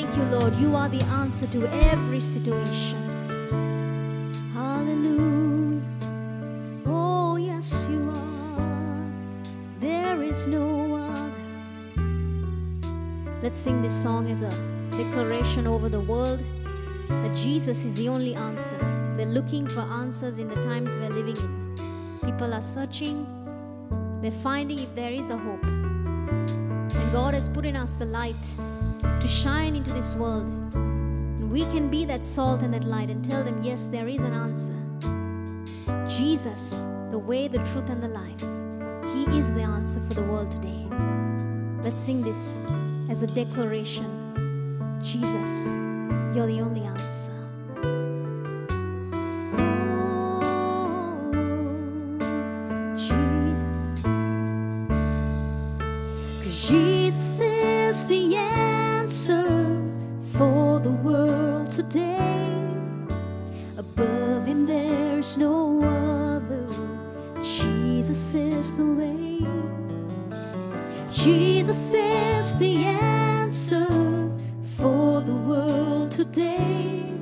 thank you, Lord. You are the answer to every situation. Hallelujah. Oh, yes, you are. There is no other. Let's sing this song as a declaration over the world that Jesus is the only answer. They're looking for answers in the times we're living in. People are searching, they're finding if there is a hope. God has put in us the light to shine into this world. And we can be that salt and that light and tell them, yes, there is an answer. Jesus, the way, the truth, and the life. He is the answer for the world today. Let's sing this as a declaration. Jesus, you're the only answer. Is the answer for the world today. Above him there's no other. Jesus is the way. Jesus is the answer for the world today.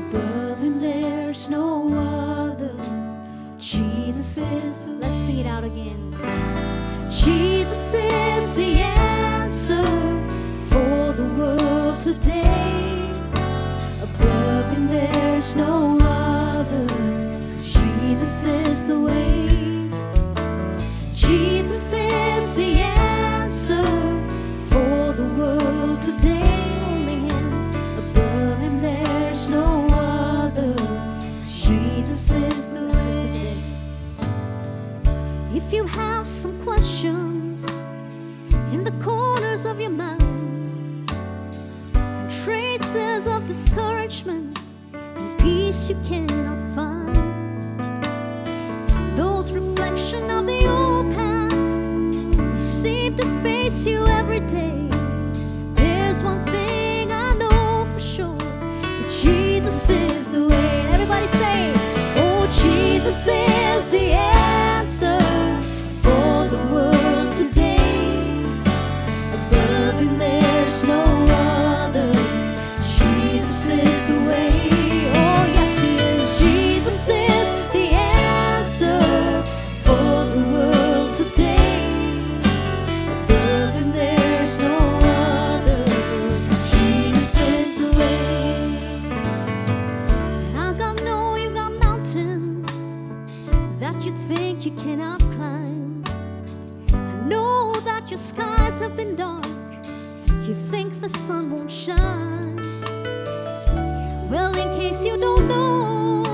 Above him there's no other. Jesus is, let's sing it out again. Jesus is the answer there's no other. 'cause Jesus is the way. Jesus is the answer for the world today. Only him. Above him there's no other. 'Cause Jesus is the way. If you have some questions in the corners of your mind, and traces of discouragement you cannot find, those reflection of the old past, they seem to face you every day. You you cannot climb. I know that your skies have been dark. You think the sun won't shine. Well, in case you don't know,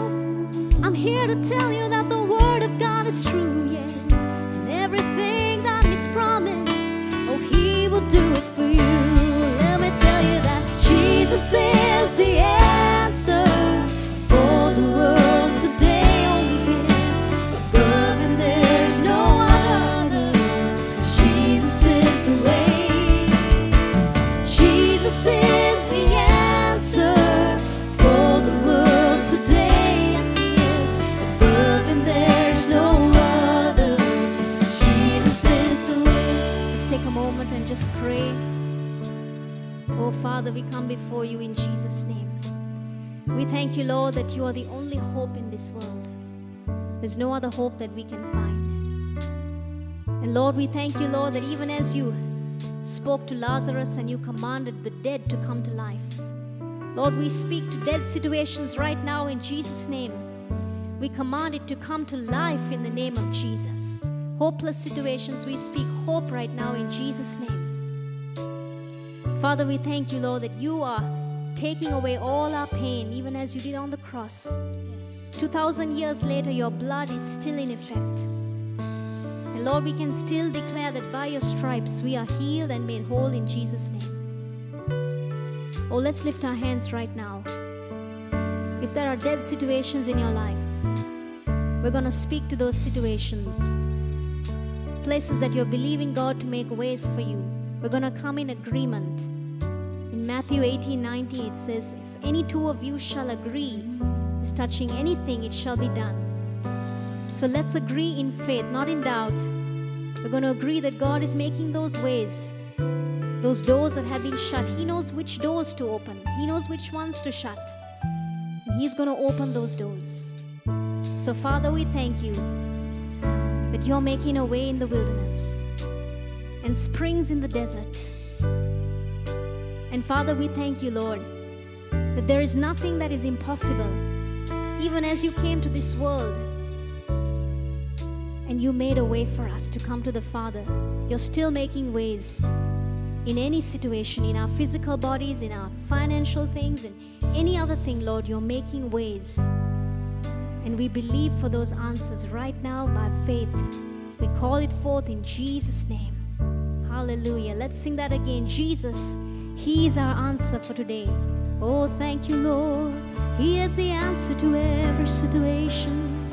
I'm here to tell you that the word of God is true, yeah. And everything that He's promised, oh, He will do it for you. Let me tell you that Jesus is the answer Father, we come before you in Jesus' name. We thank you, Lord, that you are the only hope in this world. There's no other hope that we can find. And Lord, we thank you, Lord, that even as you spoke to Lazarus and you commanded the dead to come to life. Lord, we speak to dead situations right now in Jesus' name. We command it to come to life in the name of Jesus. Hopeless situations, we speak hope right now in Jesus' name. Father, we thank you, Lord, that you are taking away all our pain, even as you did on the cross. 2,000 years later, your blood is still in effect. And Lord, we can still declare that by your stripes we are healed and made whole in Jesus' name. Oh, let's lift our hands right now. If there are dead situations in your life, we're going to speak to those situations. Places that you're believing God to make ways for you. We're going to come in agreement. In Matthew 18 19, it says, If any two of you shall agree is touching anything, it shall be done. So let's agree in faith, not in doubt. We're going to agree that God is making those ways. those doors that have been shut. He knows which doors to open, He knows which ones to shut. And He's going to open those doors. So, Father, we thank you that you're making a way in the wilderness and springs in the desert. And Father, we thank you, Lord, that there is nothing that is impossible. Even as you came to this world and you made a way for us to come to the Father, you're still making ways in any situation, in our physical bodies, in our financial things, and any other thing, Lord, you're making ways. And we believe for those answers right now by faith. We call it forth in Jesus' name. Hallelujah. Let's sing that again. Jesus, He is our answer for today. Oh, thank you, Lord. He is the answer to every situation.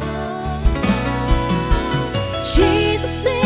Oh. Jesus is